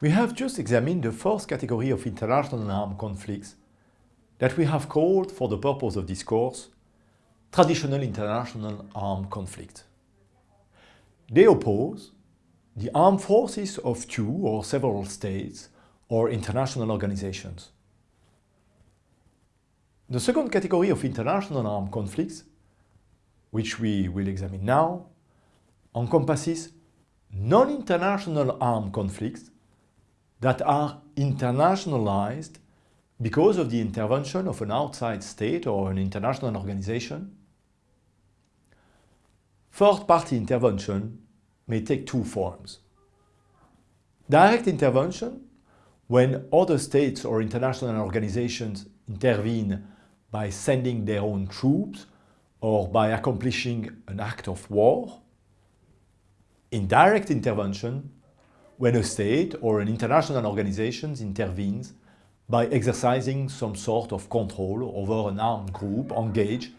We have just examined the fourth category of international armed conflicts that we have called, for the purpose of this course, traditional international armed conflict. They oppose the armed forces of two or several states or international organizations. The second category of international armed conflicts, which we will examine now, encompasses non-international armed conflicts that are internationalized because of the intervention of an outside state or an international organization. Third-party intervention may take two forms. Direct intervention, when other states or international organizations intervene by sending their own troops or by accomplishing an act of war. Indirect intervention, when a state or an international organization intervenes by exercising some sort of control over an armed group engaged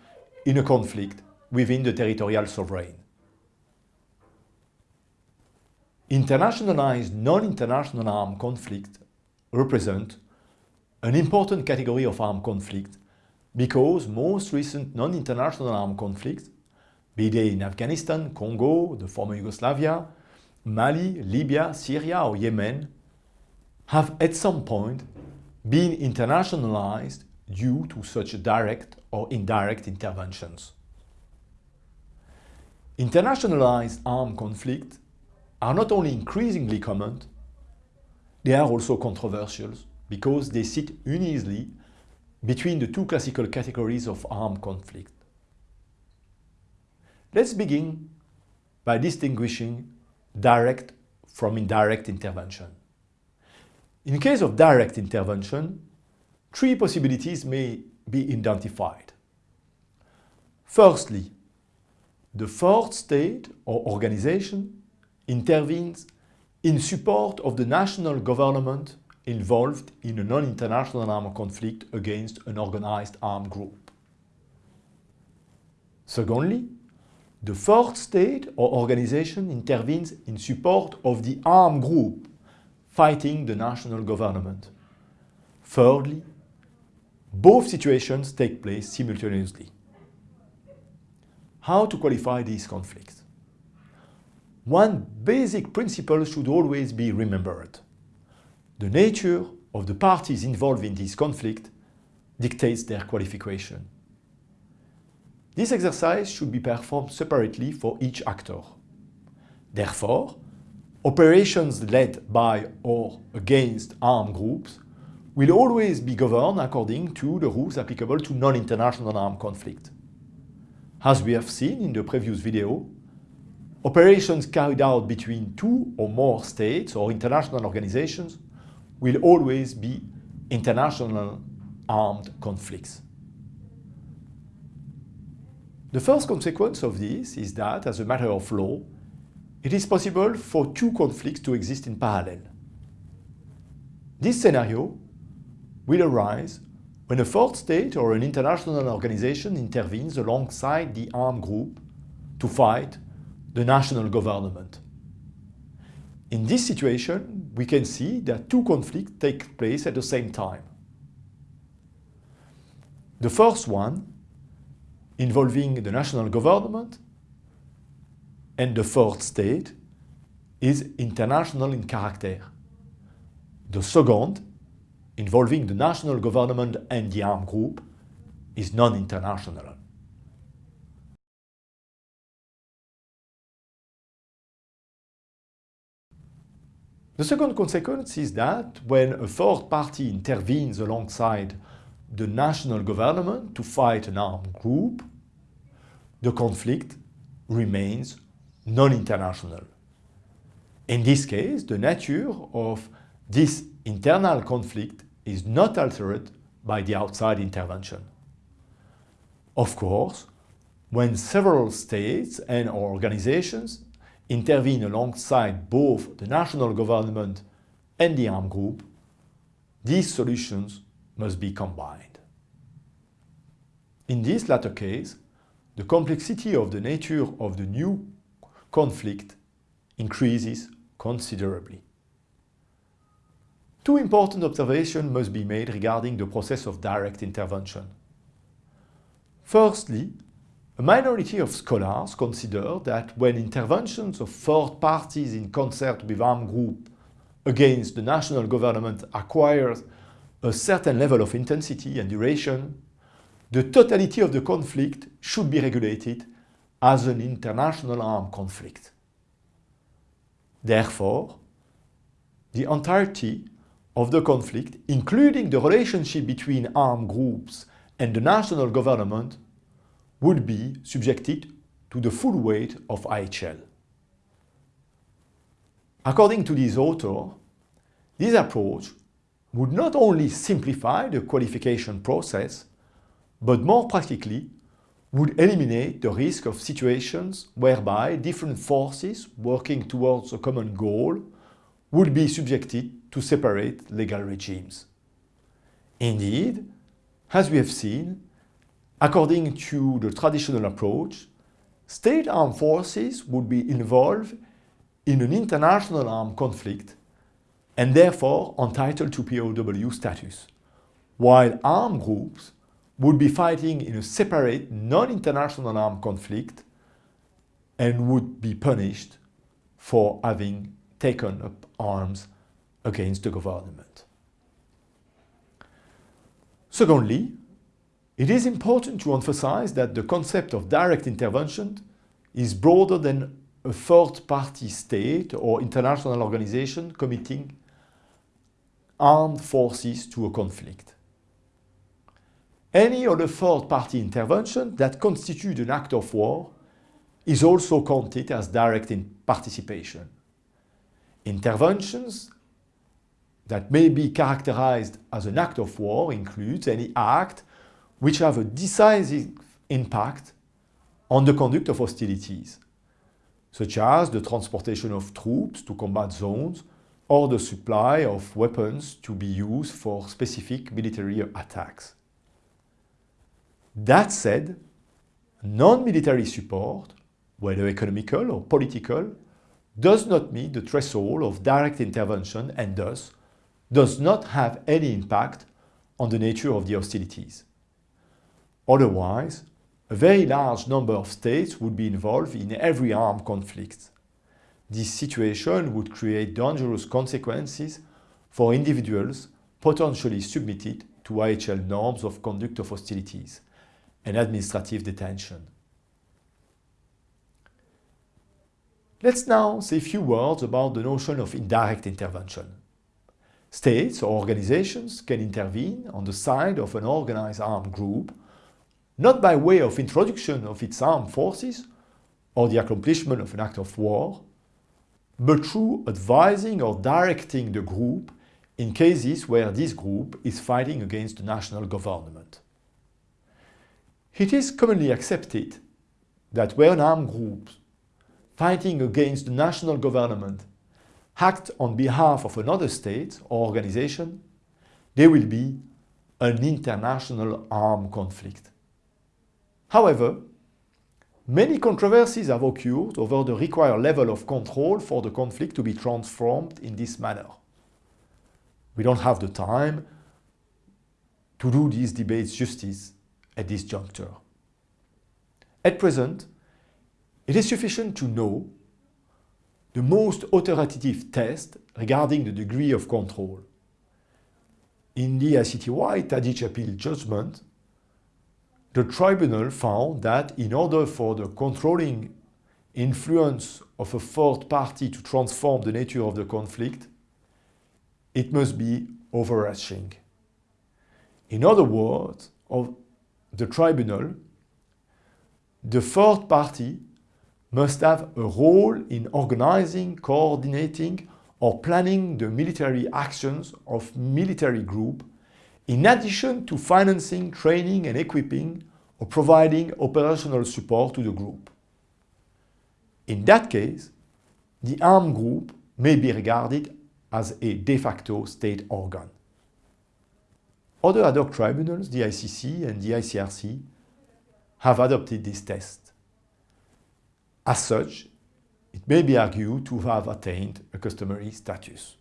in a conflict within the territorial sovereign. Internationalized non-international armed conflict represent an important category of armed conflict because most recent non-international armed conflicts, be they in Afghanistan, Congo, the former Yugoslavia, Mali, Libya, Syria or Yemen, have at some point been internationalized due to such direct or indirect interventions. Internationalized armed conflicts are not only increasingly common, they are also controversial because they sit uneasily between the two classical categories of armed conflict. Let's begin by distinguishing direct from indirect intervention. In case of direct intervention, three possibilities may be identified. Firstly, the fourth state or organization intervenes in support of the national government involved in a non-international armed conflict against an organized armed group. Secondly, the fourth state or organization intervenes in support of the armed group fighting the national government. Thirdly, both situations take place simultaneously. How to qualify these conflicts? One basic principle should always be remembered. The nature of the parties involved in this conflict dictates their qualification. This exercise should be performed separately for each actor. Therefore, operations led by or against armed groups will always be governed according to the rules applicable to non-international armed conflict. As we have seen in the previous video, operations carried out between two or more states or international organizations will always be international armed conflicts. The first consequence of this is that, as a matter of law, it is possible for two conflicts to exist in parallel. This scenario will arise when a fourth state or an international organization intervenes alongside the armed group to fight the national government. In this situation, we can see that two conflicts take place at the same time. The first one, involving the national government, and the fourth state, is international in character. The second, involving the national government and the armed group, is non-international. The second consequence is that when a third party intervenes alongside the national government to fight an armed group, the conflict remains non-international. In this case, the nature of this internal conflict is not altered by the outside intervention. Of course, when several states and organizations intervene alongside both the national government and the armed group, these solutions must be combined. In this latter case, the complexity of the nature of the new conflict increases considerably. two important observations must be made regarding the process of direct intervention. Firstly, a minority of scholars consider that when interventions of third parties in concert with armed groups against the national government acquires a certain level of intensity and duration, the totality of the conflict should be regulated as an international armed conflict. Therefore, the entirety of the conflict, including the relationship between armed groups and the national government, would be subjected to the full weight of IHL. According to this author, this approach would not only simplify the qualification process, but more practically would eliminate the risk of situations whereby different forces working towards a common goal would be subjected to separate legal regimes. Indeed, as we have seen, according to the traditional approach, state armed forces would be involved in an international armed conflict and therefore entitled to POW status, while armed groups would be fighting in a separate non-international armed conflict and would be punished for having taken up arms against the government. Secondly, it is important to emphasize that the concept of direct intervention is broader than a third-party state or international organization committing armed forces to a conflict. Any other third-party intervention that constitutes an act of war is also counted as direct in participation. Interventions that may be characterized as an act of war includes any act which have a decisive impact on the conduct of hostilities, such as the transportation of troops to combat zones or the supply of weapons to be used for specific military attacks. That said, non-military support, whether economical or political, does not meet the threshold of direct intervention and thus does not have any impact on the nature of the hostilities. Otherwise, a very large number of states would be involved in every armed conflict. This situation would create dangerous consequences for individuals potentially submitted to IHL norms of conduct of hostilities and administrative detention. Let's now say a few words about the notion of indirect intervention. States or organizations can intervene on the side of an organized armed group, not by way of introduction of its armed forces or the accomplishment of an act of war, but through advising or directing the group in cases where this group is fighting against the national government. It is commonly accepted that when armed groups fighting against the national government act on behalf of another state or organization, there will be an international armed conflict. However, many controversies have occurred over the required level of control for the conflict to be transformed in this manner. We don't have the time to do these debates justice at this juncture. At present, it is sufficient to know the most authoritative test regarding the degree of control. In the ICTY Tadic appeal judgment, the tribunal found that in order for the controlling influence of a third party to transform the nature of the conflict, it must be overarching. In other words, the tribunal, the third party must have a role in organizing, coordinating or planning the military actions of military group in addition to financing, training and equipping or providing operational support to the group. In that case, the armed group may be regarded as a de facto state organ. Other ad hoc tribunals, the ICC and the ICRC, have adopted this test. As such, it may be argued to have attained a customary status.